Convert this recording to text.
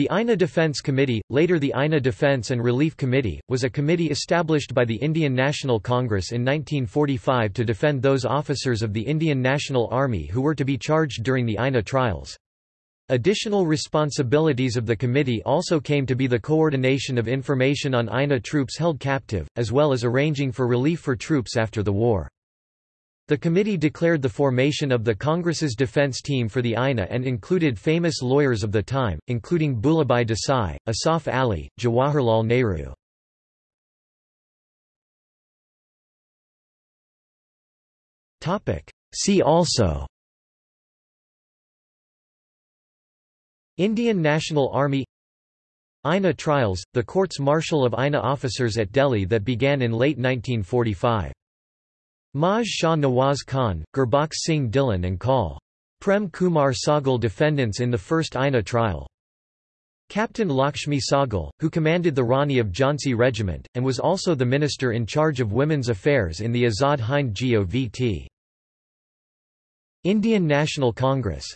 The INA Defence Committee, later the INA Defence and Relief Committee, was a committee established by the Indian National Congress in 1945 to defend those officers of the Indian National Army who were to be charged during the INA trials. Additional responsibilities of the committee also came to be the coordination of information on INA troops held captive, as well as arranging for relief for troops after the war. The committee declared the formation of the Congress's defense team for the INA and included famous lawyers of the time, including Bhulabhai Desai, Asaf Ali, Jawaharlal Nehru. See also Indian National Army INA trials, the courts-martial of INA officers at Delhi that began in late 1945 Maj Shah Nawaz Khan, Gurbakh Singh Dhillon and Col. Prem Kumar Sahgal defendants in the first INA trial. Captain Lakshmi Sahgal, who commanded the Rani of Jhansi Regiment, and was also the minister in charge of women's affairs in the Azad Hind Govt. Indian National Congress